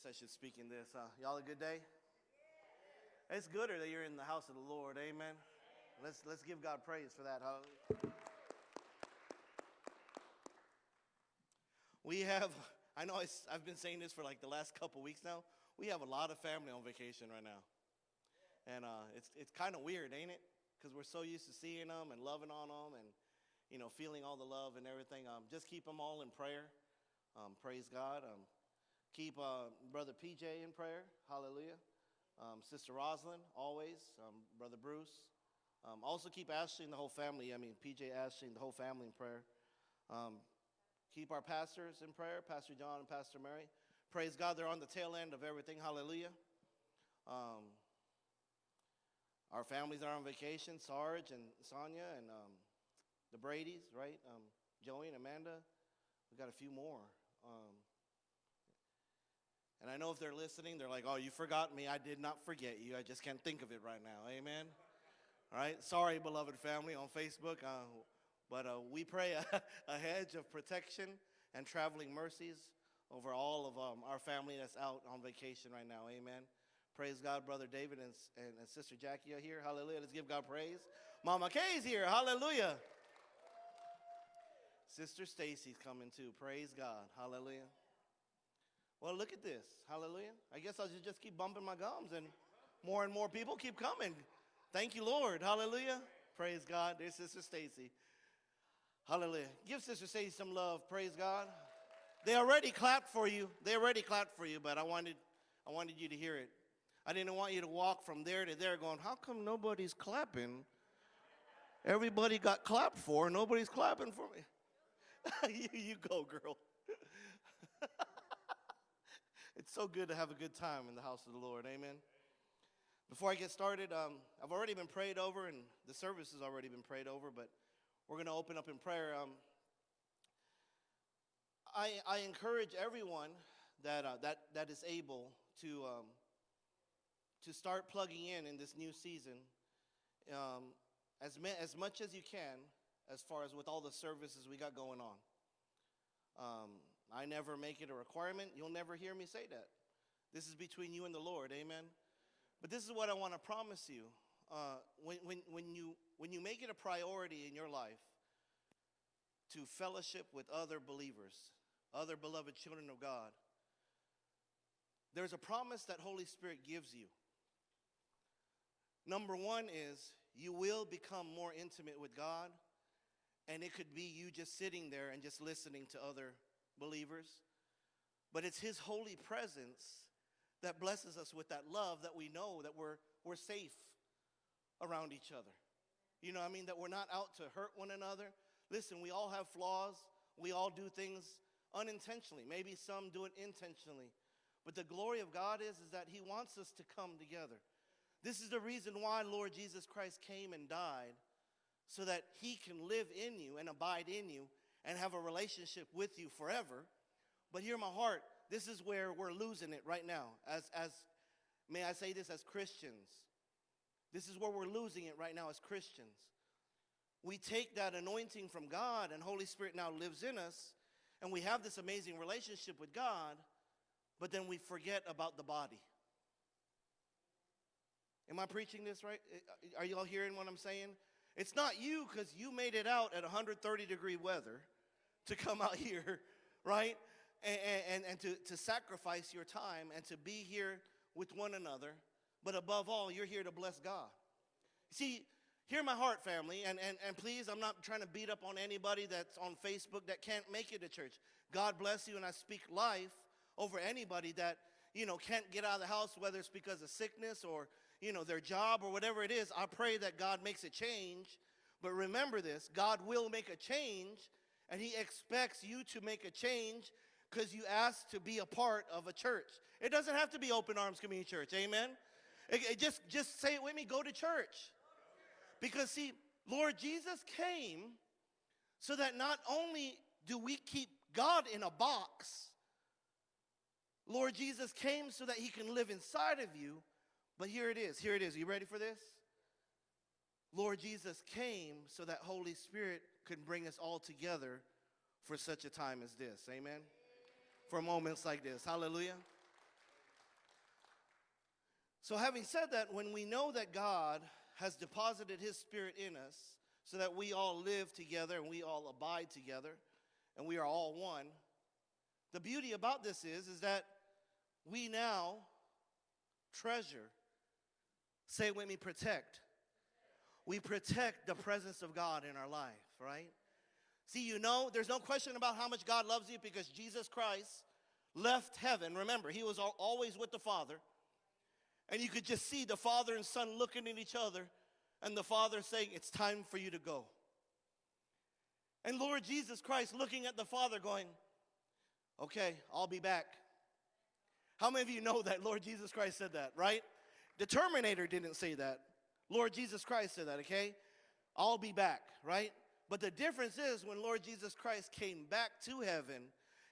guess I should speak in this. Uh, y'all a good day? It's gooder that you're in the house of the Lord. Amen. Let's let's give God praise for that. Hallelujah. We have. I know it's, I've been saying this for like the last couple weeks now. We have a lot of family on vacation right now, and uh, it's it's kind of weird, ain't it? Because we're so used to seeing them and loving on them, and you know feeling all the love and everything. Um, just keep them all in prayer. Um, praise God. Um, keep uh, Brother PJ in prayer. Hallelujah. Um, Sister Rosalind, always. Um, Brother Bruce. Um, also keep Ashley and the whole family. I mean, PJ, Ashley, and the whole family in prayer. Um, keep our pastors in prayer, Pastor John and Pastor Mary. Praise God, they're on the tail end of everything. Hallelujah. Um, our families are on vacation. Sarge and Sonia and um, the Brady's, right? Joey and Amanda. We got a few more. Um, and I know if they're listening, they're like, oh, you forgot me. I did not forget you. I just can't think of it right now. Amen. All right. Sorry, beloved family on Facebook. Uh, but uh, we pray a, a, hedge of protection and traveling mercies over all of um, our family that's out on vacation right now. Amen. Praise God, Brother David and, and, and Sister Jackie are here. Hallelujah. Let's give God praise. Mama Kay's here. Hallelujah. Sister Stacy's coming too. Praise God. Hallelujah. Well, look at this. Hallelujah. I guess I'll just keep bumping my gums and more and more people keep coming. Thank you, Lord. Hallelujah. Praise God. There's Sister Stacy. Hallelujah. Give Sister Stacy some love. Praise God. They already clapped for you. They already clapped for you, but I wanted I wanted you to hear it. I didn't want you to walk from there to there going, how come nobody's clapping? Everybody got clapped for, nobody's clapping for me. you, you go, girl. It's so good to have a good time in the house of the Lord. Amen. Before I get started, um, I've already been prayed over, and the service has already been prayed over, but we're going to open up in prayer. Um, I, I encourage everyone that, uh, that, that is able to, um, to start plugging in in this new season um, as, as much as you can as far as with all the services we got going on. Um, I never make it a requirement. You'll never hear me say that. This is between you and the Lord, amen? But this is what I want to promise you. Uh, when, when, when, you, when you make it a priority in your life to fellowship with other believers, other beloved children of God, there's a promise that Holy Spirit gives you. Number one is you will become more intimate with God and it could be you just sitting there and just listening to other believers. But it's His holy presence that blesses us with that love that we know that we're, we're safe around each other. You know, I mean, that we're not out to hurt one another. Listen, we all have flaws. We all do things unintentionally. Maybe some do it intentionally. But the glory of God is, is that He wants us to come together. This is the reason why Lord Jesus Christ came and died so that he can live in you and abide in you and have a relationship with you forever. But hear my heart, this is where we're losing it right now. As, as may I say this as Christians, this is where we're losing it right now as Christians. We take that anointing from God and Holy Spirit now lives in us and we have this amazing relationship with God, but then we forget about the body. Am I preaching this right? Eh, are you all hearing what I'm saying? It's not you because you made it out at 130 degree weather to come out here, right? And, and, and to, to sacrifice your time and to be here with one another. But above all, you're here to bless God. See, hear my heart, family, and, and, and please, I'm not trying to beat up on anybody that's on Facebook that can't make it to church. God bless you, and I speak life over anybody that, you know, can't get out of the house, whether it's because of sickness or you know, their job or whatever it is, I pray that God makes a change. But remember this, God will make a change and he expects you to make a change because you asked to be a part of a church. It doesn't have to be Open Arms Community Church, amen? It, it just, just say it with me, go to church. Because see, Lord Jesus came so that not only do we keep God in a box, Lord Jesus came so that he can live inside of you but here it is. Here it is. Are you ready for this? Lord Jesus came so that Holy Spirit could bring us all together for such a time as this. Amen. For moments like this. Hallelujah. So, having said that, when we know that God has deposited His Spirit in us so that we all live together and we all abide together and we are all one, the beauty about this is, is that we now treasure, say with me, protect. We protect the presence of God in our life, right? See, you know, there's no question about how much God loves you because Jesus Christ left heaven. Remember, he was always with the Father. And you could just see the father and son looking at each other, and the father saying, It's time for you to go. And Lord Jesus Christ looking at the father, going, Okay, I'll be back. How many of you know that Lord Jesus Christ said that, right? The Terminator didn't say that. Lord Jesus Christ said that, okay? I'll be back, right? But the difference is when Lord Jesus Christ came back to heaven,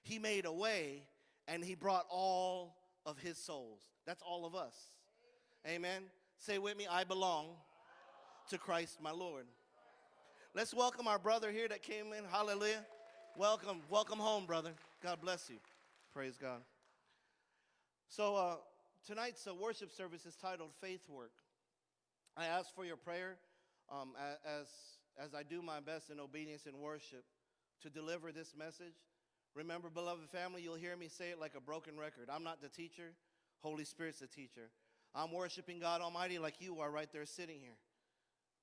he made a way and he brought all of his souls. That's all of us. Amen. Say with me, I belong to Christ my Lord. Let's welcome our brother here that came in. Hallelujah. Welcome. Welcome home, brother. God bless you. Praise God. So, uh, tonight's uh, worship service is titled Faith Work. I ask for your prayer um, as, as I do my best in obedience and worship to deliver this message. Remember, beloved family, you'll hear me say it like a broken record. I'm not the teacher, Holy Spirit's the teacher. I'm worshiping God Almighty like you are right there sitting here.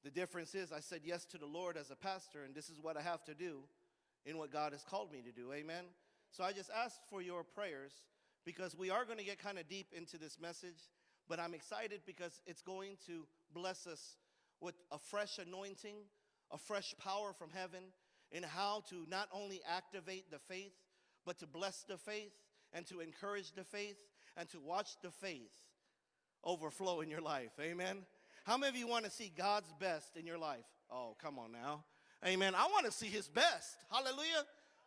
The difference is I said yes to the Lord as a pastor, and this is what I have to do in what God has called me to do. Amen. So I just asked for your prayers because we are going to get kind of deep into this message, but I'm excited because it's going to bless us with a fresh anointing, a fresh power from heaven in how to not only activate the faith, but to bless the faith and to encourage the faith and to watch the faith overflow in your life. Amen. How many of you want to see God's best in your life? Oh, come on now. Amen. I want to see his best. Hallelujah.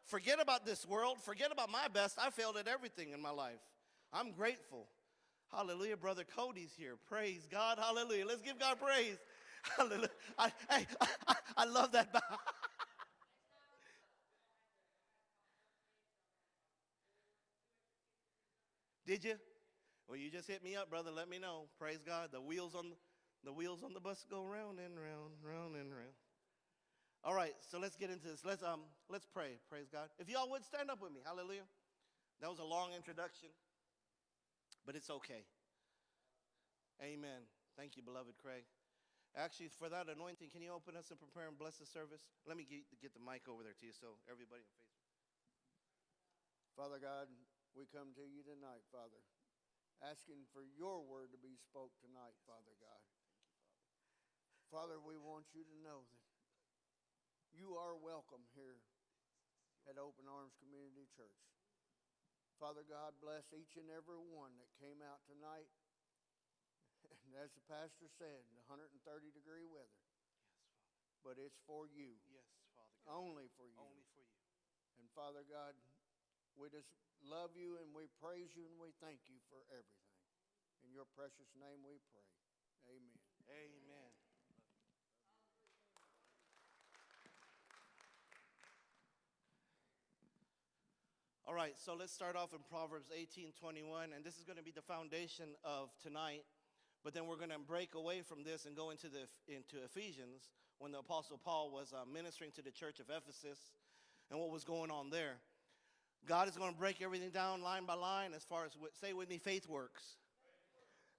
Forget about this world. Forget about my best. I failed at everything in my life. I'm grateful. Hallelujah. Brother Cody's here. Praise God. Hallelujah. Let's give God praise. Hallelujah. I, I, I, I love that. Did you? Well, you just hit me up, brother. Let me know. Praise God. The wheels on the wheels on the bus go round and round, round and round. All right, so let's get into this. Let's um let's pray. Praise God. If y'all would stand up with me. Hallelujah. That was a long introduction, but it's okay. Amen. Thank you, beloved Craig. Actually, for that anointing, can you open us and prepare and bless the service? Let me get, get the mic over there to you so everybody in Facebook. Father God, we come to you tonight, Father, asking for your word to be spoke tonight, Father God. Father, we want you to know that you are welcome here at Open Arms Community Church. Father God, bless each and every one that came out tonight. And as the pastor said, 130 degree weather, Yes, Father. but it's for you, Yes, Father God. only for you. Only for you. And Father God, we just love you and we praise you and we thank you for everything. In your precious name we pray. Amen. Amen. All right, so let's start off in Proverbs 18 21, and this is going to be the foundation of tonight. But then we're going to break away from this and go into, the, into Ephesians when the Apostle Paul was uh, ministering to the church of Ephesus and what was going on there. God is going to break everything down line by line as far as, say with me, faith works.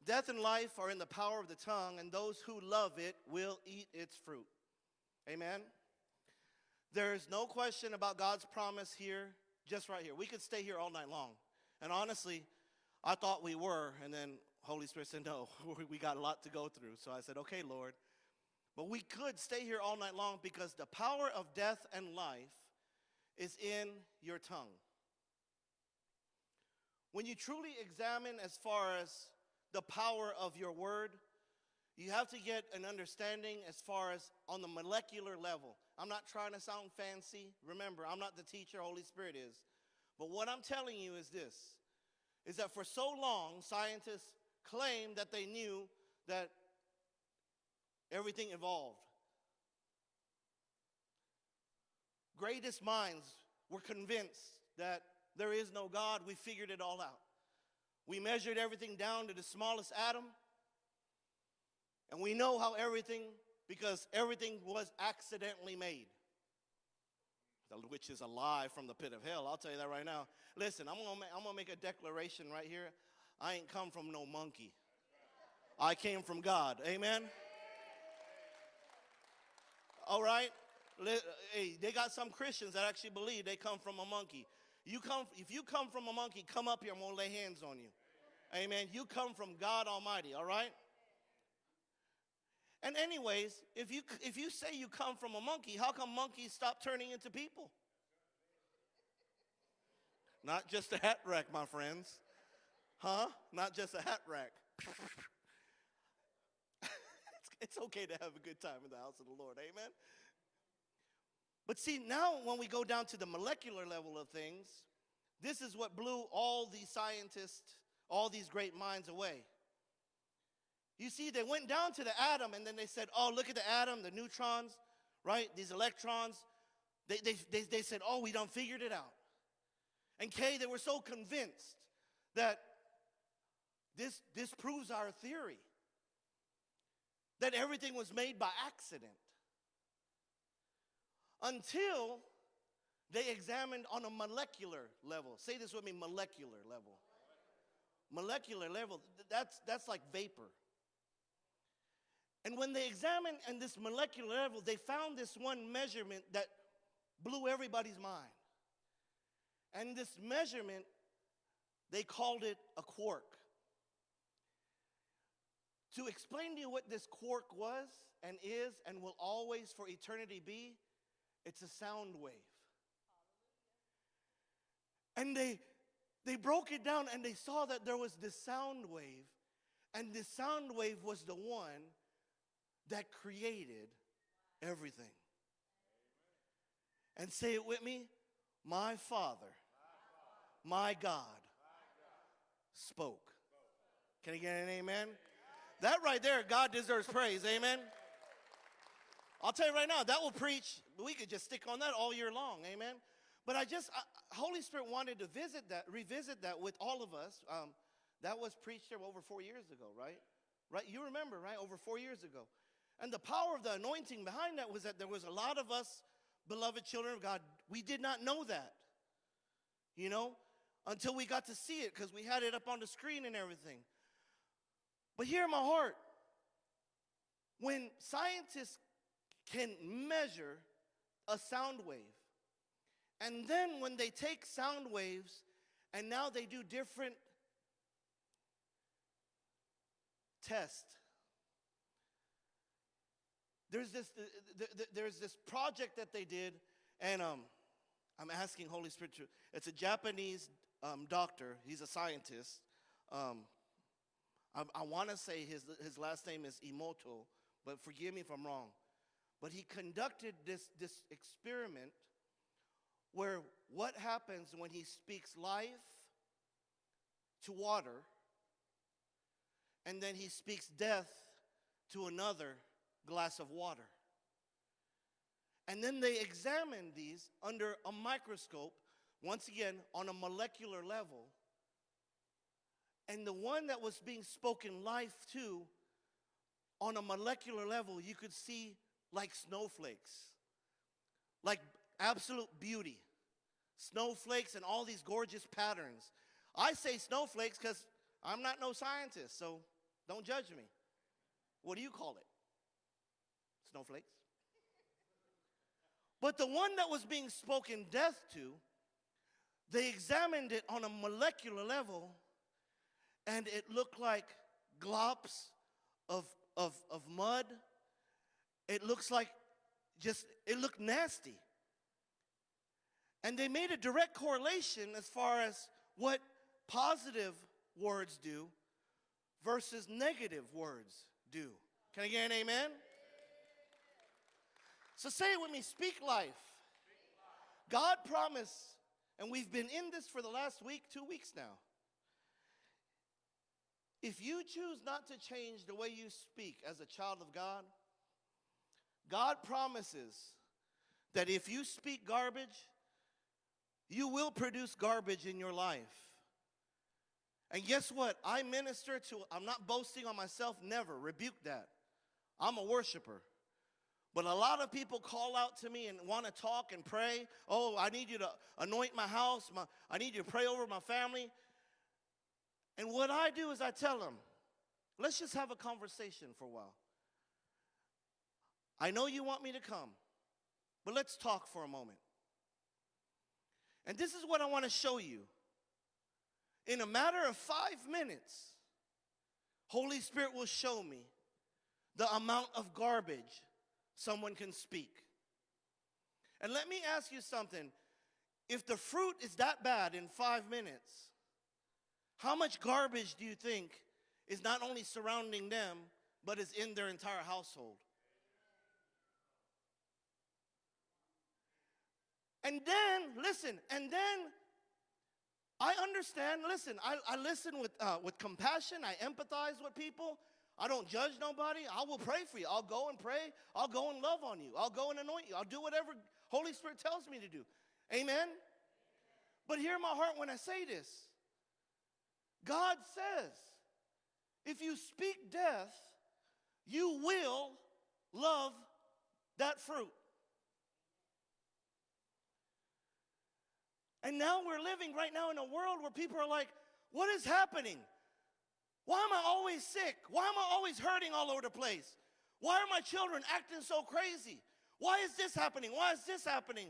Death and life are in the power of the tongue, and those who love it will eat its fruit. Amen. There is no question about God's promise here, just right here. We could stay here all night long. And honestly, I thought we were, and then Holy Spirit said, No, we got a lot to go through. So I said, Okay, Lord. But we could stay here all night long because the power of death and life is in your tongue. When you truly examine as far as the power of your word, you have to get an understanding as far as on the molecular level. I'm not trying to sound fancy. Remember, I'm not the teacher, Holy Spirit is. But what I'm telling you is this is that for so long, scientists claimed that they knew that everything evolved. Greatest minds were convinced that there is no God. We figured it all out. We measured everything down to the smallest atom, And we know how everything, because everything was accidentally made. The- Which is a lie from the pit of hell. I'll tell you that right now. Listen, I'm gonna, ma- I'm gonna make a declaration right here. I ain't come from no monkey. I came from God. Amen. All right. Hey, they got some Christians that actually believe they come from a monkey. You come if you come from a monkey, come up here. I'm gonna lay hands on you. Amen. You come from God Almighty. All right. And anyways, if you if you say you come from a monkey, how come monkeys stop turning into people? Not just a hat rack, my friends. Huh? Not just a hat rack. it's, it's okay to have a good time in the house of the Lord. Amen. But see, now when we go down to the molecular level of things, this is what blew all these scientists, all these great minds away. You see, they went down to the atom and then they said, oh, look at the atom, the neutrons, right? These electrons. They, they, they, they said, oh, we done figured it out. And Kay, they were so convinced that this, this proves our theory that everything was made by accident. Until they examined on a molecular level. Say this with me molecular level. Molecular level, that's, that's like vapor. And when they examined on this molecular level, they found this one measurement that blew everybody's mind. And this measurement, they called it a quark. To explain to you what this quark was and is and will always for eternity be, it's a sound wave. And they they broke it down and they saw that there was this sound wave, and this sound wave was the one that created everything. And say it with me My Father, my God, spoke. Can I get an amen? That right there, God deserves praise. Amen. I'll tell you right now, that will preach. We could just stick on that all year long. Amen. But I just, I, Holy Spirit wanted to visit that, revisit that with all of us. Um, that was preached here over four years ago, right? Right? You remember, right? Over four years ago. And the power of the anointing behind that was that there was a lot of us, beloved children of God, we did not know that. You know, until we got to see it because we had it up on the screen and everything. But here in my heart. When scientists can measure a sound wave, and then when they take sound waves and now they do different tests. There's this, th- th- th- there's this project that they did, and um, I'm asking Holy Spirit to, it's a Japanese um, doctor, he's a scientist. Um, I, I want to say his, his last name is Emoto, but forgive me if I'm wrong. But he conducted this, this experiment where what happens when he speaks life to water and then he speaks death to another glass of water. And then they examined these under a microscope, once again on a molecular level. And the one that was being spoken life to, on a molecular level, you could see like snowflakes, like absolute beauty. Snowflakes and all these gorgeous patterns. I say snowflakes because I'm not no scientist, so don't judge me. What do you call it? Snowflakes? But the one that was being spoken death to, they examined it on a molecular level, and it looked like glops of, of, of mud. It looks like just, it looked nasty. And they made a direct correlation as far as what positive words do versus negative words do. Can I get an amen? So say it with me speak life. God promised, and we've been in this for the last week, two weeks now. If you choose not to change the way you speak as a child of God, God promises that if you speak garbage, you will produce garbage in your life. And guess what? I minister to, I'm not boasting on myself, never. Rebuke that. I'm a worshiper. But a lot of people call out to me and want to talk and pray. Oh, I need you to anoint my house. My, I need you to pray over my family. And what I do is I tell them, let's just have a conversation for a while. I know you want me to come, but let's talk for a moment. And this is what I want to show you. In a matter of five minutes, Holy Spirit will show me the amount of garbage someone can speak. And let me ask you something. If the fruit is that bad in five minutes, how much garbage do you think is not only surrounding them, but is in their entire household? And then, listen, and then I understand, listen, I, I listen with, uh, with compassion, I empathize with people. I don't judge nobody. I will pray for you. I'll go and pray. I'll go and love on you. I'll go and anoint you. I'll do whatever Holy Spirit tells me to do. Amen? But hear my heart when I say this. God says, if you speak death, you will love that fruit. And now we're living right now in a world where people are like, what is happening? Why am I always sick? Why am I always hurting all over the place? Why are my children acting so crazy? Why is this happening? Why is this happening?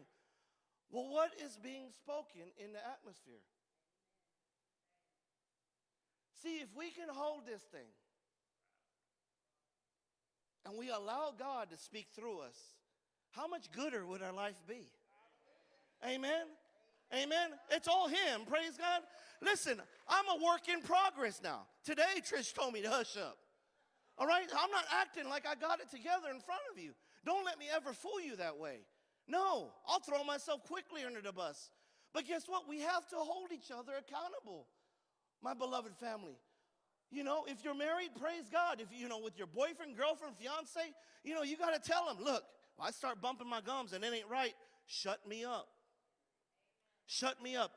Well, what is being spoken in the atmosphere? See, if we can hold this thing and we allow God to speak through us, how much gooder would our life be? Amen. Amen. It's all Him. Praise God. Listen, I'm a work in progress now. Today, Trish told me to hush up. All right? I'm not acting like I got it together in front of you. Don't let me ever fool you that way. No, I'll throw myself quickly under the bus. But guess what? We have to hold each other accountable, my beloved family. You know, if you're married, praise God. If you know, with your boyfriend, girlfriend, fiance, you know, you got to tell them, look, I start bumping my gums and it ain't right. Shut me up. Shut me up.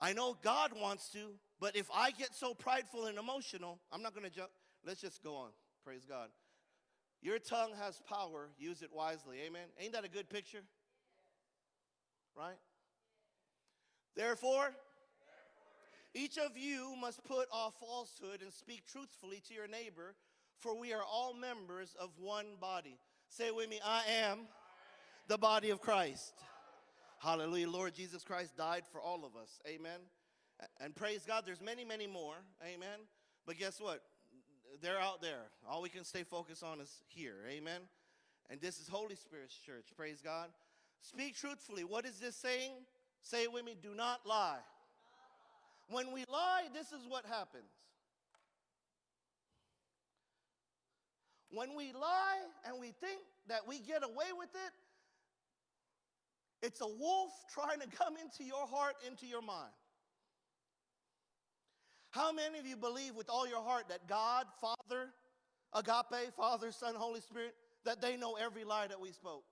I know God wants to, but if I get so prideful and emotional, I'm not going to jump. Let's just go on. Praise God. Your tongue has power. Use it wisely. Amen. Ain't that a good picture? Right? Therefore, each of you must put off falsehood and speak truthfully to your neighbor, for we are all members of one body. Say with me, I am the body of Christ. Hallelujah. Lord Jesus Christ died for all of us. Amen. And praise God, there's many, many more. Amen. But guess what? They're out there. All we can stay focused on is here. Amen. And this is Holy Spirit's church. Praise God. Speak truthfully. What is this saying? Say it with me. Do not lie. When we lie, this is what happens. When we lie and we think that we get away with it, it's a wolf trying to come into your heart, into your mind. How many of you believe with all your heart that God, Father, agape, Father, Son, Holy Spirit, that they know every lie that we spoke?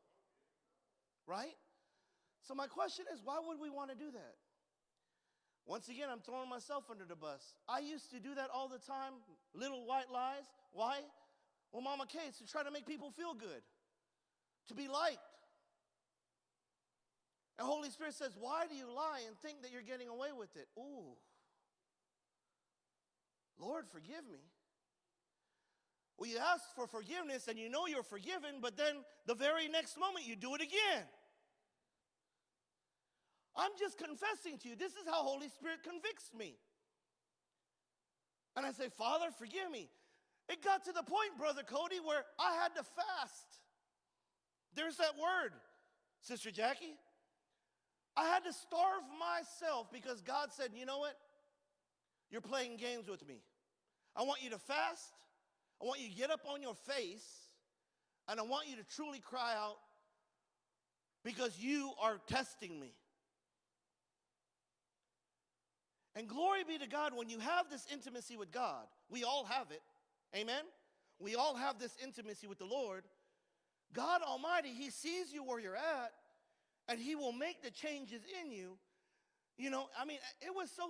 Right? So, my question is why would we want to do that? Once again, I'm throwing myself under the bus. I used to do that all the time, little white lies. Why? Well, Mama Kay, to try to make people feel good, to be liked. And Holy Spirit says, Why do you lie and think that you're getting away with it? Ooh. Lord, forgive me. Well, you ask for forgiveness and you know you're forgiven, but then the very next moment you do it again. I'm just confessing to you. This is how Holy Spirit convicts me. And I say, Father, forgive me. It got to the point, Brother Cody, where I had to fast. There's that word, Sister Jackie. I had to starve myself because God said, you know what? You're playing games with me. I want you to fast. I want you to get up on your face. And I want you to truly cry out because you are testing me. And glory be to God, when you have this intimacy with God, we all have it. Amen? We all have this intimacy with the Lord. God Almighty, He sees you where you're at, and He will make the changes in you. You know, I mean, it was so,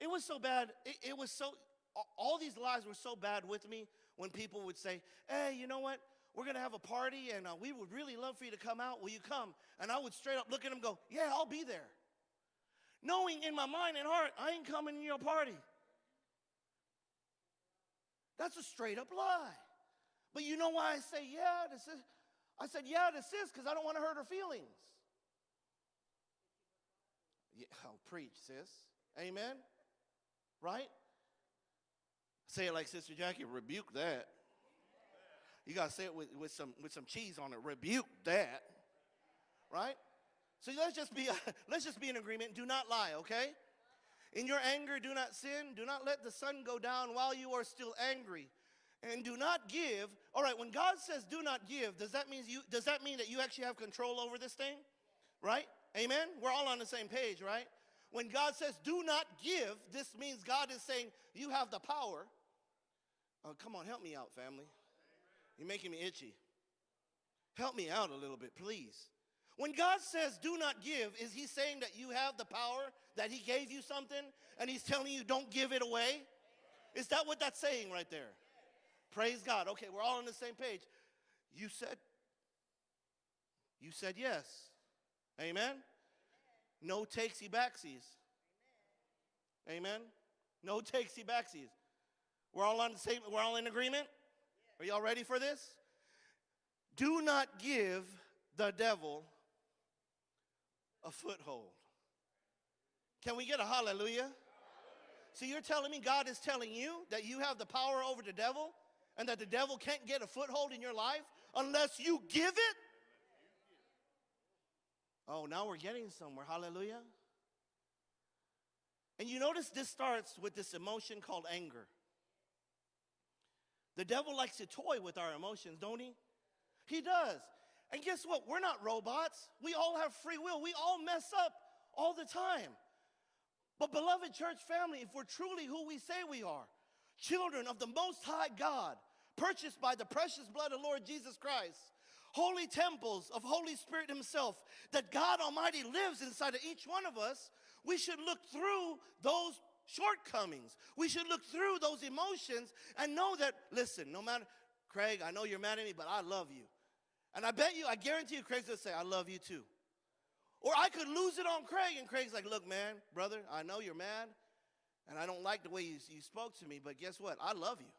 it was so bad. It, it was so, all these lies were so bad with me when people would say, Hey, you know what? We're going to have a party and uh, we would really love for you to come out. Will you come? And I would straight up look at and go, Yeah, I'll be there. Knowing in my mind and heart, I ain't coming to your party. That's a straight up lie. But you know why I say yeah to sis? I said yeah to sis because I don't want to hurt her feelings. Yeah, oh, preach, sis. Amen. Right? Say it like Sister Jackie, rebuke that. You gotta say it with, with some with some cheese on it. Rebuke that. Right? So let's just be let's just be in agreement. Do not lie, okay? In your anger, do not sin. Do not let the sun go down while you are still angry. And do not give. All right, when God says do not give, does that mean you does that mean that you actually have control over this thing? Right? Amen? We're all on the same page, right? When God says do not give, this means God is saying you have the power. Oh, come on, help me out, family. You're making me itchy. Help me out a little bit, please. When God says do not give, is He saying that you have the power, that He gave you something, and He's telling you don't give it away? Is that what that's saying right there? Praise God. Okay, we're all on the same page. You said, you said yes. Amen? No takesy backsies. Amen? No takesy backsies. We're all on the same, we're all in agreement? Are y'all ready for this? Do not give the devil a foothold. Can we get a hallelujah? So you're telling me God is telling you that you have the power over the devil and that the devil can't get a foothold in your life unless you give it? Oh, now we're getting somewhere. Hallelujah. And you notice this starts with this emotion called anger. The devil likes to toy with our emotions, don't he? He does. And guess what? We're not robots. We all have free will. We all mess up all the time. But, beloved church family, if we're truly who we say we are, children of the Most High God, purchased by the precious blood of Lord Jesus Christ, holy temples of Holy Spirit Himself, that God Almighty lives inside of each one of us, we should look through those shortcomings. We should look through those emotions and know that, listen, no matter, Craig, I know you're mad at me, but I love you. And I bet you, I guarantee you, Craig's gonna say, I love you too. Or I could lose it on Craig, and Craig's like, look, man, brother, I know you're mad, and I don't like the way you, you spoke to me, but guess what? I love you.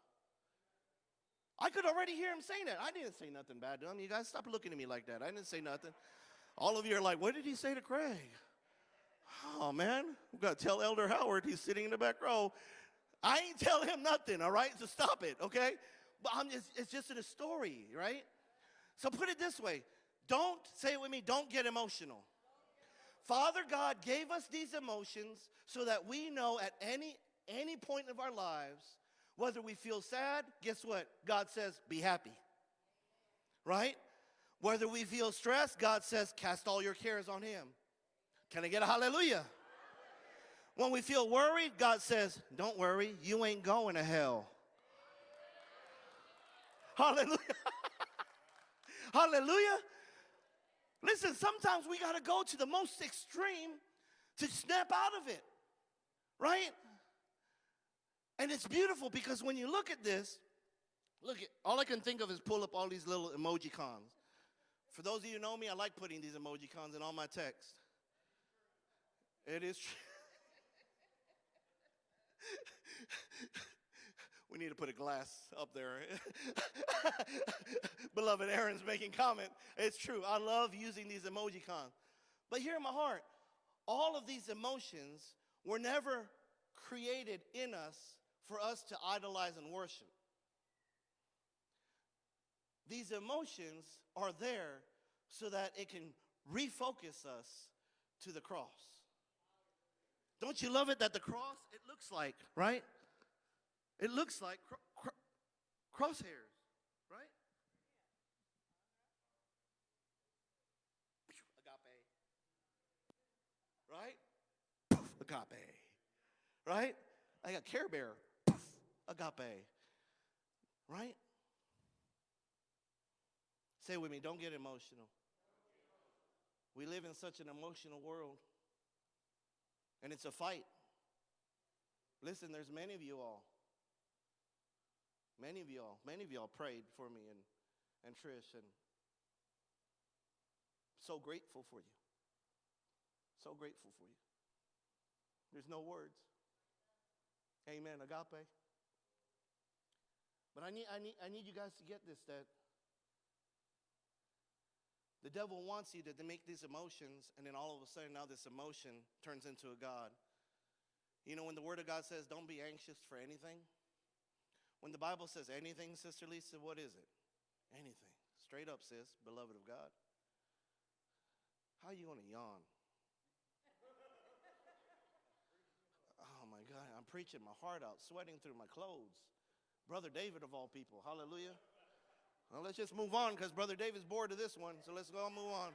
I could already hear him saying that. I didn't say nothing bad to him. You guys stop looking at me like that. I didn't say nothing. All of you are like, what did he say to Craig? Oh, man, we got to tell Elder Howard he's sitting in the back row. I ain't tell him nothing, all right? So stop it, okay? But I'm just, it's just in a story, right? So put it this way don't, say it with me, don't get emotional. Father God gave us these emotions so that we know at any, any point of our lives, whether we feel sad, guess what? God says, be happy. Right? Whether we feel stressed, God says, cast all your cares on Him. Can I get a hallelujah? When we feel worried, God says, don't worry, you ain't going to hell. Hallelujah. Hallelujah. Listen, sometimes we got to go to the most extreme to snap out of it, right? And it's beautiful because when you look at this, look at all I can think of is pull up all these little emoji cons. For those of you who know me, I like putting these emoji cons in all my text. It is true. we need to put a glass up there. Beloved Aaron's making comment. It's true. I love using these emoji cons. But here in my heart, all of these emotions were never created in us for us to idolize and worship. These emotions are there so that it can refocus us to the cross. Don't you love it that the cross, it looks like, right? It looks like cr- cr- crosshairs, right? Agape. Right? Agape. Right? I got Care Bear. Agape. Right? Say with me, don't get emotional. We live in such an emotional world. And it's a fight. Listen, there's many of you all. Many of y'all, many of y'all prayed for me and, and Trish, and so grateful for you. So grateful for you. There's no words. Amen. Agape. But I need, I need, I need you guys to get this that the devil wants you to, to make these emotions, and then all of a sudden, now this emotion turns into a God. You know, when the Word of God says, don't be anxious for anything, when the Bible says anything, Sister Lisa, what is it? Anything. Straight up, sis, beloved of God. How are you going to yawn? Oh my God, I'm preaching my heart out, sweating through my clothes. Brother David, of all people, hallelujah. Well, let's just move on because Brother David's bored of this one, so let's go and move on.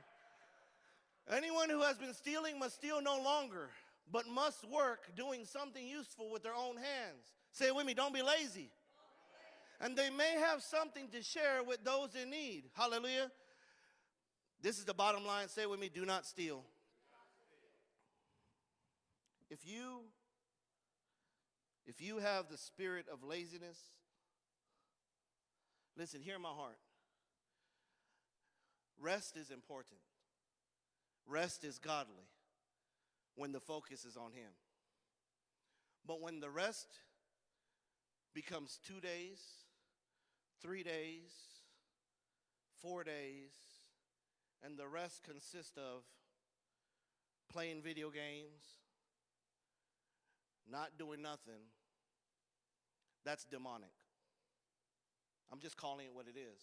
Anyone who has been stealing must steal no longer, but must work doing something useful with their own hands. Say it with me, don't be lazy. And they may have something to share with those in need. Hallelujah. This is the bottom line. Say it with me, do not steal. If you if you have the spirit of laziness, listen, hear my heart. Rest is important. Rest is godly when the focus is on Him. But when the rest becomes two days, three days, four days, and the rest consists of playing video games, not doing nothing, that's demonic. I'm just calling it what it is.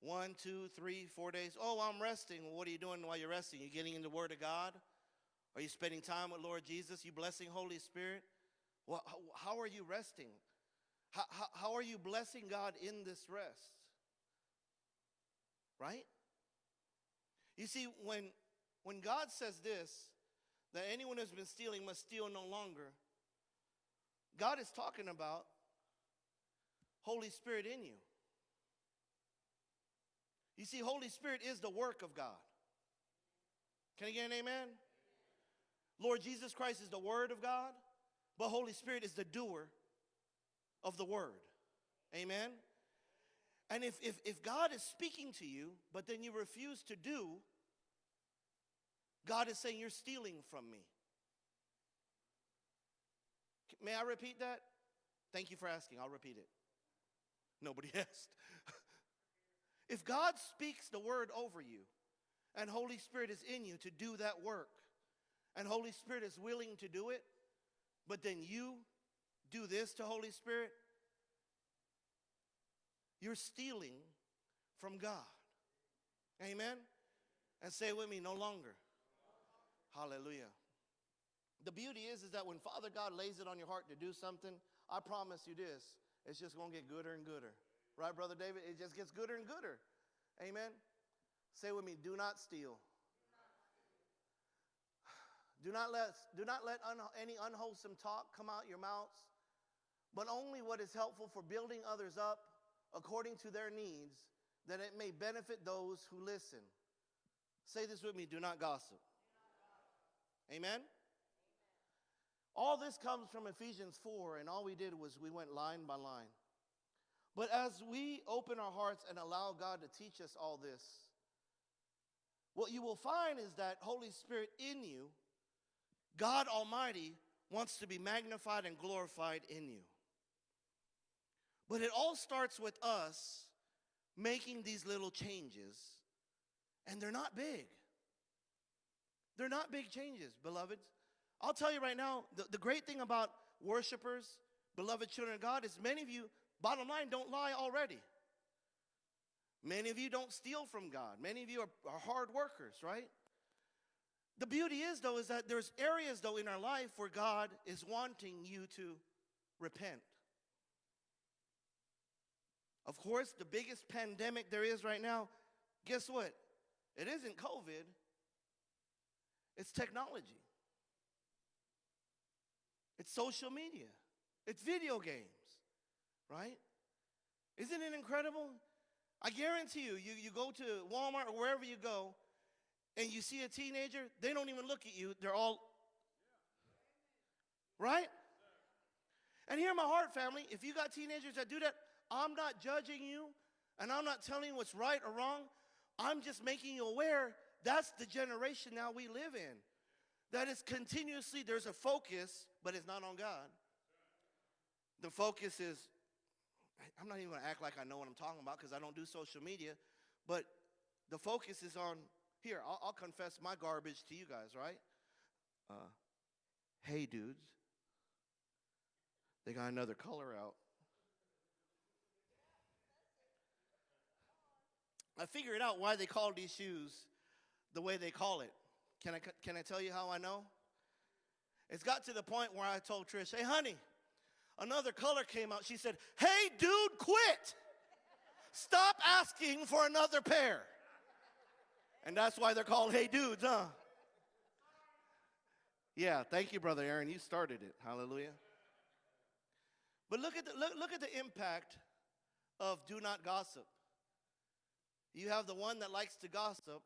One, two, three, four days. Oh, I'm resting. What are you doing while you're resting? You're getting in the Word of God? Are you spending time with Lord Jesus? You blessing Holy Spirit? Well, how, how are you resting? How, how, how are you blessing God in this rest? Right? You see, when, when God says this, that anyone who's been stealing must steal no longer, God is talking about Holy Spirit in you. You see, Holy Spirit is the work of God. Can I get an amen? Lord Jesus Christ is the Word of God, but Holy Spirit is the doer of the Word. Amen? And if, if, if God is speaking to you, but then you refuse to do, God is saying, You're stealing from me. May I repeat that? Thank you for asking. I'll repeat it. Nobody asked. if God speaks the word over you, and Holy Spirit is in you to do that work, and Holy Spirit is willing to do it, but then you do this to Holy Spirit, you're stealing from God. Amen? And say with me, no longer. Hallelujah. The beauty is, is that when Father God lays it on your heart to do something, I promise you this, it's just going to get gooder and gooder. Right, Brother David? It just gets gooder and gooder. Amen? Say with me, do not steal. Do not let, do not let un, any unwholesome talk come out your mouths, but only what is helpful for building others up according to their needs, that it may benefit those who listen. Say this with me do not gossip. Amen? All this comes from Ephesians 4, and all we did was we went line by line. But as we open our hearts and allow God to teach us all this, what you will find is that Holy Spirit in you, God Almighty, wants to be magnified and glorified in you. But it all starts with us making these little changes, and they're not big. They're not big changes, beloveds. I'll tell you right now, the, the great thing about worshipers, beloved children of God, is many of you, bottom line, don't lie already. Many of you don't steal from God. Many of you are, are hard workers, right? The beauty is, though, is that there's areas, though, in our life where God is wanting you to repent. Of course, the biggest pandemic there is right now, guess what? It isn't COVID, it's technology. It's social media. It's video games, right? Isn't it incredible? I guarantee you, you, you go to Walmart or wherever you go, and you see a teenager, they don't even look at you. They're all, right? And hear my heart, family. If you got teenagers that do that, I'm not judging you and I'm not telling you what's right or wrong. I'm just making you aware that's the generation now we live in. That is continuously, there's a focus, but it's not on God. The focus is, I'm not even gonna act like I know what I'm talking about because I don't do social media, but the focus is on, here, I'll, I'll confess my garbage to you guys, right? Uh, hey, dudes. They got another color out. I figured out why they call these shoes the way they call it. Can I, can I tell you how I know? It's got to the point where I told Trish, hey, honey, another color came out. She said, hey, dude, quit. Stop asking for another pair. And that's why they're called hey dudes, huh? Yeah, thank you, Brother Aaron. You started it. Hallelujah. But look at the, look, look at the impact of do not gossip. You have the one that likes to gossip,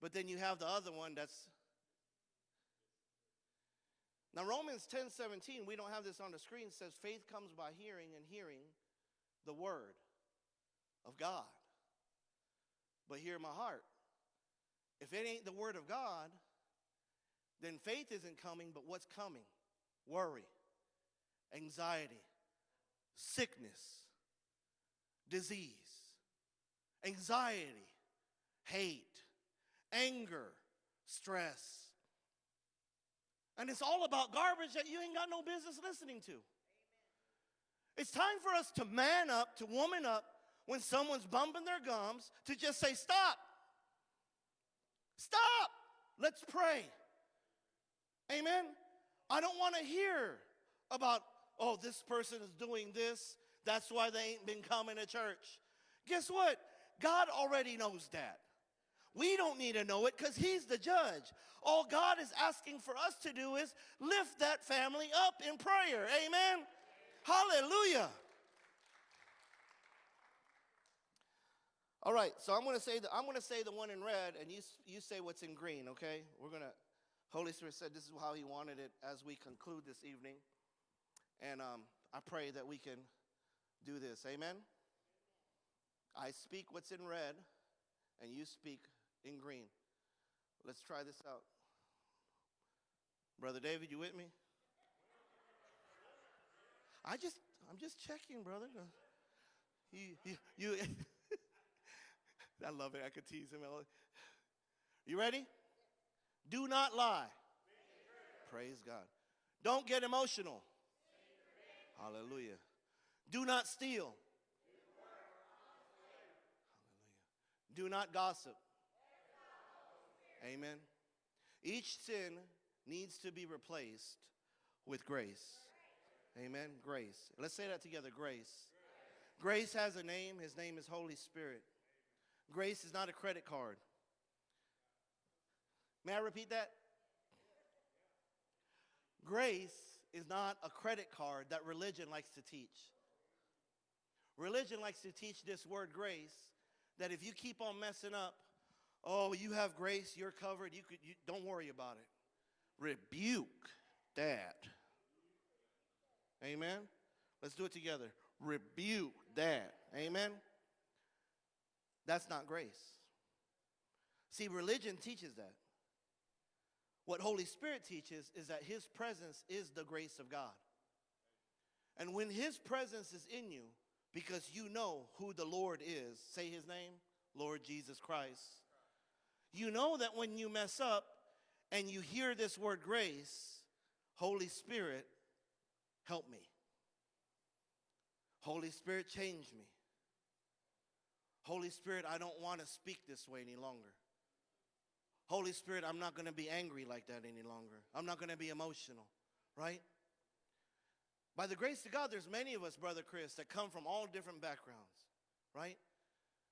but then you have the other one that's. Now, Romans 10 17, we don't have this on the screen, says faith comes by hearing, and hearing the word of God. But hear my heart. If it ain't the word of God, then faith isn't coming, but what's coming? Worry, anxiety, sickness, disease, anxiety, hate, anger, stress. And it's all about garbage that you ain't got no business listening to. It's time for us to man up, to woman up when someone's bumping their gums, to just say, Stop. Stop. Let's pray. Amen. I don't want to hear about, oh, this person is doing this. That's why they ain't been coming to church. Guess what? God already knows that. We don't need to know it because He's the judge. All God is asking for us to do is lift that family up in prayer. Amen. Hallelujah. All right, so I'm going to say the, I'm going to say the one in red, and you you say what's in green. Okay, we're going to. Holy Spirit said this is how He wanted it as we conclude this evening, and um, I pray that we can do this. Amen. I speak what's in red, and you speak in green. Let's try this out. Brother David, you with me? I just I'm just checking, brother. You, you I love it. I could tease him. You ready? Do not lie. Praise God. Don't get emotional. Hallelujah. Do not steal. Hallelujah. Do not gossip. Amen. Each sin needs to be replaced with grace. Amen. Grace. Let's say that together grace. Grace has a name. His name is Holy Spirit. Grace is not a credit card. May I repeat that? Grace is not a credit card that religion likes to teach. Religion likes to teach this word grace that if you keep on messing up, oh, you have grace, you're covered, you could you, don't worry about it. Rebuke that. Amen. Let's do it together. Rebuke that. Amen. That's not grace. See, religion teaches that. What Holy Spirit teaches is that His presence is the grace of God. And when His presence is in you, because you know who the Lord is, say His name, Lord Jesus Christ, you know that when you mess up and you hear this word grace, Holy Spirit, help me. Holy Spirit, change me. Holy Spirit, I don't want to speak this way any longer. Holy Spirit, I'm not going to be angry like that any longer. I'm not going to be emotional, right? By the grace of God, there's many of us, Brother Chris, that come from all different backgrounds, right?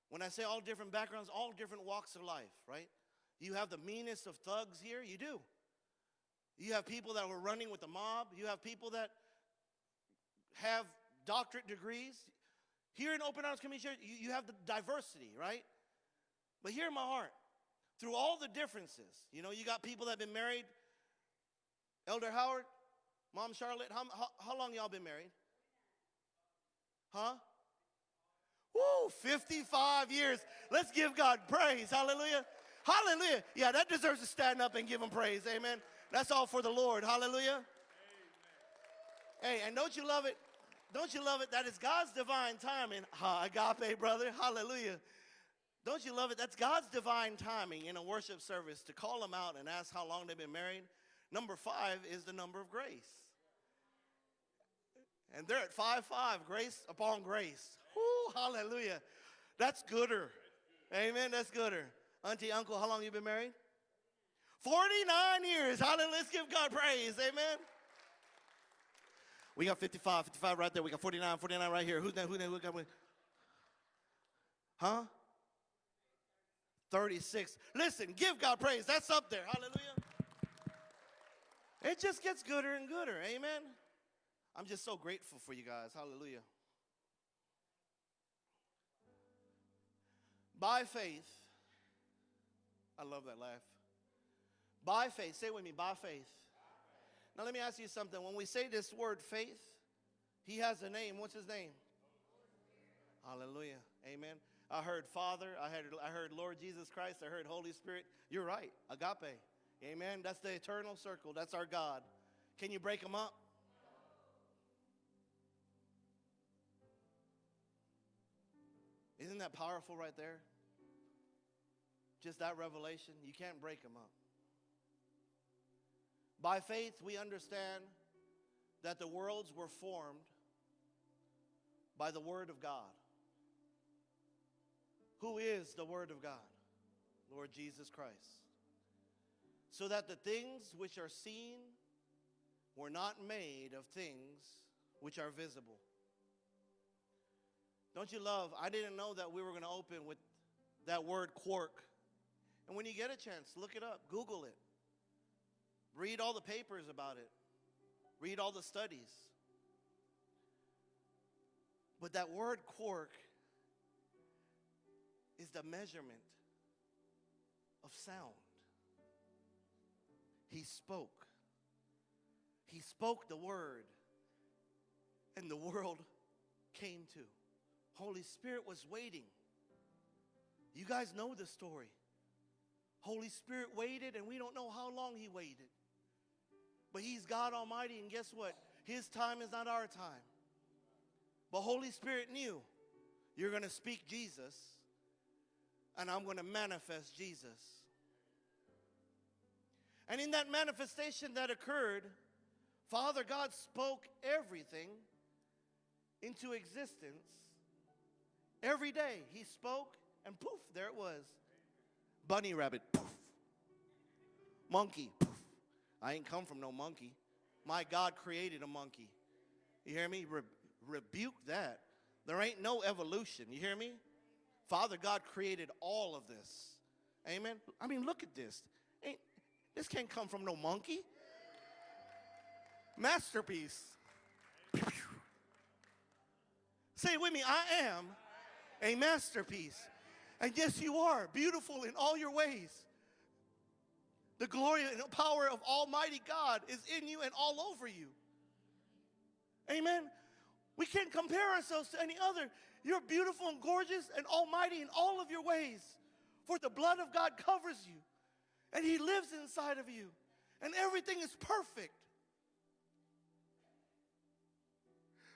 When I say all different backgrounds, all different walks of life, right? You have the meanest of thugs here, you do. You have people that were running with the mob, you have people that have doctorate degrees. Here in Open Arms Community Church, you, you have the diversity, right? But hear my heart. Through all the differences, you know, you got people that have been married. Elder Howard, Mom Charlotte, how, how, how long y'all been married? Huh? Woo, 55 years. Let's give God praise. Hallelujah. Hallelujah. Yeah, that deserves to stand up and give him praise. Amen. That's all for the Lord. Hallelujah. Hey, and don't you love it? Don't you love it? That is God's divine timing. Ha, agape, brother. Hallelujah. Don't you love it? That's God's divine timing in a worship service to call them out and ask how long they've been married. Number five is the number of grace. And they're at 5 5, grace upon grace. Hallelujah. That's gooder. Amen. That's gooder. Auntie, uncle, how long you been married? 49 years. Hallelujah. Let's give God praise. Amen. We got 55, 55 right there. We got 49, 49 right here. Who's that? Who's that? Who got? Huh? 36. Listen, give God praise. That's up there. Hallelujah. It just gets gooder and gooder. Amen. I'm just so grateful for you guys. Hallelujah. By faith, I love that laugh. By faith, say it with me, by faith. Now, let me ask you something. When we say this word faith, he has a name. What's his name? Hallelujah. Amen. I heard Father. I heard, I heard Lord Jesus Christ. I heard Holy Spirit. You're right. Agape. Amen. That's the eternal circle. That's our God. Can you break them up? Isn't that powerful right there? Just that revelation. You can't break them up. By faith, we understand that the worlds were formed by the Word of God. Who is the Word of God? Lord Jesus Christ. So that the things which are seen were not made of things which are visible. Don't you love? I didn't know that we were going to open with that word quark. And when you get a chance, look it up, Google it. Read all the papers about it. Read all the studies. But that word quark is the measurement of sound. He spoke. He spoke the word, and the world came to. Holy Spirit was waiting. You guys know the story. Holy Spirit waited, and we don't know how long He waited. But He's God Almighty, and guess what? His time is not our time. But Holy Spirit knew you're going to speak Jesus, and I'm going to manifest Jesus. And in that manifestation that occurred, Father God spoke everything into existence. Every day he spoke, and poof, there it was. Bunny rabbit, poof. Monkey, poof. I ain't come from no monkey. My God created a monkey. You hear me? Re- rebuke that. There ain't no evolution. You hear me? Father God created all of this. Amen. I mean, look at this. Ain't this can't come from no monkey. Masterpiece. Say it with me. I am a masterpiece. And yes, you are beautiful in all your ways. The glory and power of Almighty God is in you and all over you. Amen. We can't compare ourselves to any other. You're beautiful and gorgeous and almighty in all of your ways. For the blood of God covers you, and He lives inside of you, and everything is perfect.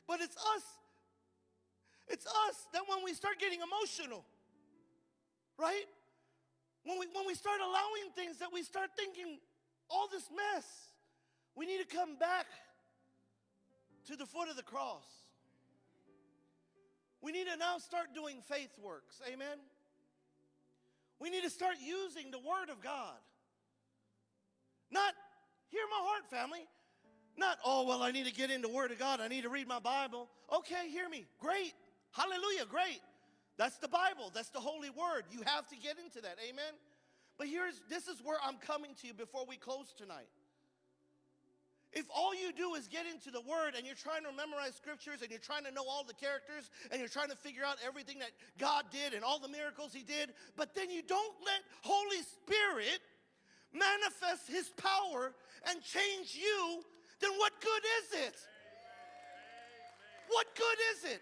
But it's us. It's us that when we start getting emotional, right? When we, when we start allowing things that we start thinking, all this mess, we need to come back to the foot of the cross. We need to now start doing faith works. Amen. We need to start using the Word of God. Not, hear my heart, family. Not, oh, well, I need to get into Word of God. I need to read my Bible. Okay, hear me. Great. Hallelujah. Great. That's the Bible. That's the Holy Word. You have to get into that. Amen. But here's, this is where I'm coming to you before we close tonight. If all you do is get into the Word and you're trying to memorize scriptures and you're trying to know all the characters and you're trying to figure out everything that God did and all the miracles He did, but then you don't let Holy Spirit manifest His power and change you, then what good is it? What good is it?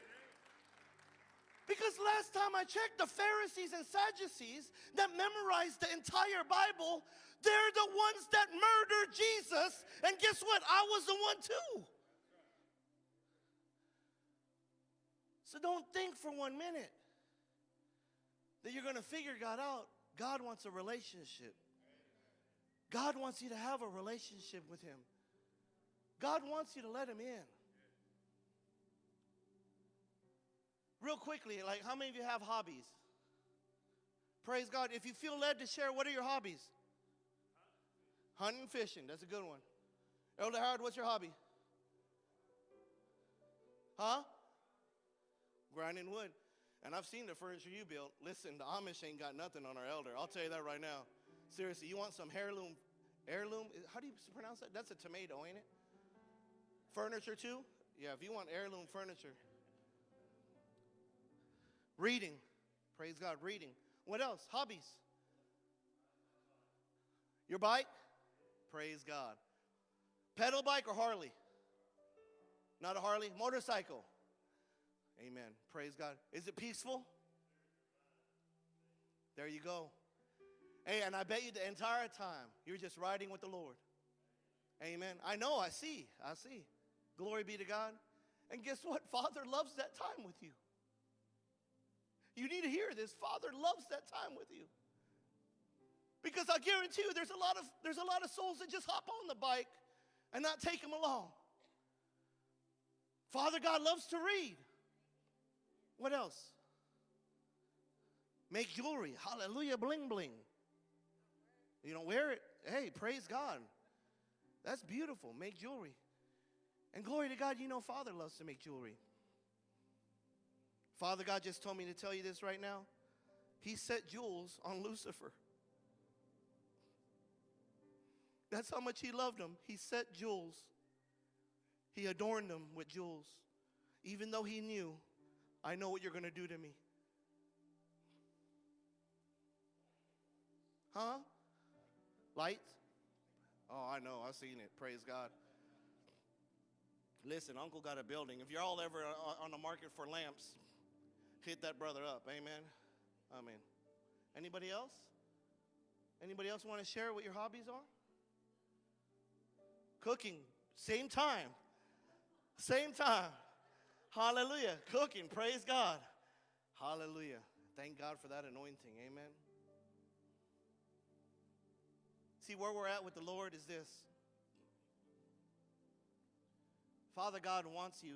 Because last time I checked, the Pharisees and Sadducees that memorized the entire Bible, they're the ones that murdered Jesus. And guess what? I was the one too. So don't think for one minute that you're going to figure God out. God wants a relationship. God wants you to have a relationship with Him. God wants you to let Him in. Real quickly, like how many of you have hobbies? Praise God. If you feel led to share, what are your hobbies? Hunting, fishing. That's a good one. Elder Howard, what's your hobby? Huh? Grinding wood. And I've seen the furniture you built. Listen, the Amish ain't got nothing on our elder. I'll tell you that right now. Seriously, you want some heirloom? Heirloom? How do you pronounce that? That's a tomato, ain't it? Furniture too? Yeah, if you want heirloom furniture. Reading. Praise God, reading. What else? Hobbies. Your bike? Praise God. Pedal bike or Harley? Not a Harley? Motorcycle. Amen. Praise God. Is it peaceful? There you go. Hey, and I bet you the entire time you're just riding with the Lord. Amen. I know, I see, I see. Glory be to God. And guess what? Father loves that time with you. You need to hear this. Father loves that time with you. Because I guarantee you there's a lot of there's a lot of souls that just hop on the bike and not take them along. Father God loves to read. What else? Make jewelry. Hallelujah, bling bling. You don't wear it. Hey, praise God. That's beautiful. Make jewelry. And glory to God, you know Father loves to make jewelry. Father God just told me to tell you this right now. He set jewels on Lucifer. That's how much he loved him. He set jewels. He adorned them with jewels. Even though he knew, I know what you're going to do to me. Huh? Lights? Oh, I know. I've seen it. Praise God. Listen, Uncle got a building. If you're all ever on the market for lamps, hit that brother up. Amen. Amen. Anybody else? Anybody else want to share what your hobbies are? Cooking, same time. Same time. Hallelujah. Cooking, praise God. Hallelujah. Thank God for that anointing. Amen. See, where we're at with the Lord is this Father God wants you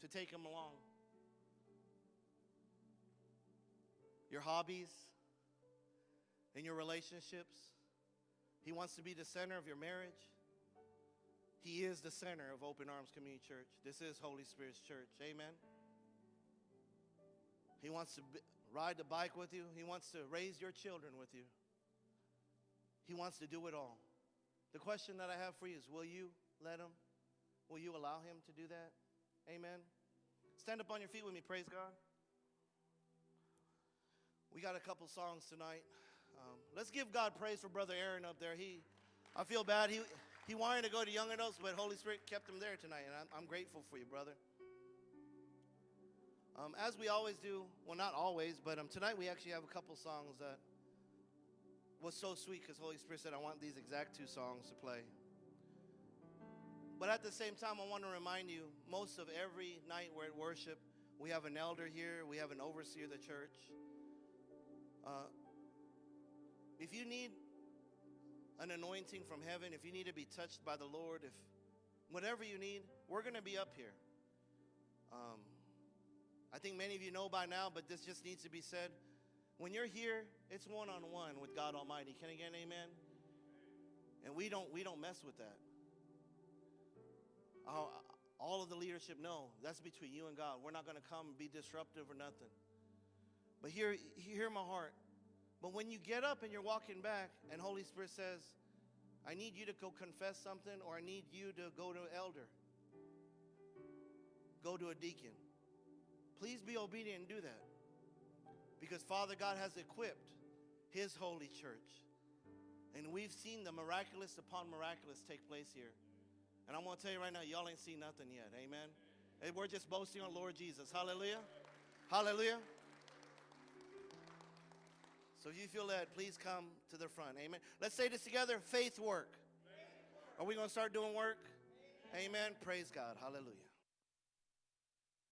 to take Him along. Your hobbies, in your relationships. He wants to be the center of your marriage. He is the center of Open Arms Community Church. This is Holy Spirit's church. Amen. He wants to b- ride the bike with you, He wants to raise your children with you. He wants to do it all. The question that I have for you is will you let Him? Will you allow Him to do that? Amen. Stand up on your feet with me. Praise God. We got a couple songs tonight. Um, let's give God praise for Brother Aaron up there. He, I feel bad. He, he wanted to go to young adults, but Holy Spirit kept him there tonight, and I'm, I'm grateful for you, brother. Um, as we always do, well, not always, but um, tonight we actually have a couple songs that was so sweet because Holy Spirit said, I want these exact two songs to play. But at the same time, I want to remind you most of every night we're at worship, we have an elder here, we have an overseer of the church. Uh, if you need an anointing from heaven, if you need to be touched by the Lord, if whatever you need, we're going to be up here. Um, I think many of you know by now, but this just needs to be said. When you're here, it's one on one with God Almighty. Can I get an amen? And we don't we don't mess with that. All, all of the leadership know that's between you and God. We're not going to come be disruptive or nothing. But hear hear my heart. But when you get up and you're walking back, and Holy Spirit says, I need you to go confess something, or I need you to go to an elder, go to a deacon. Please be obedient and do that. Because Father God has equipped His holy church. And we've seen the miraculous upon miraculous take place here. And I'm going to tell you right now, y'all ain't seen nothing yet. Amen. And we're just boasting on Lord Jesus. Hallelujah. Hallelujah. So if you feel led, please come to the front. Amen. Let's say this together faith work. Are we going to start doing work? Amen. Praise God. Hallelujah.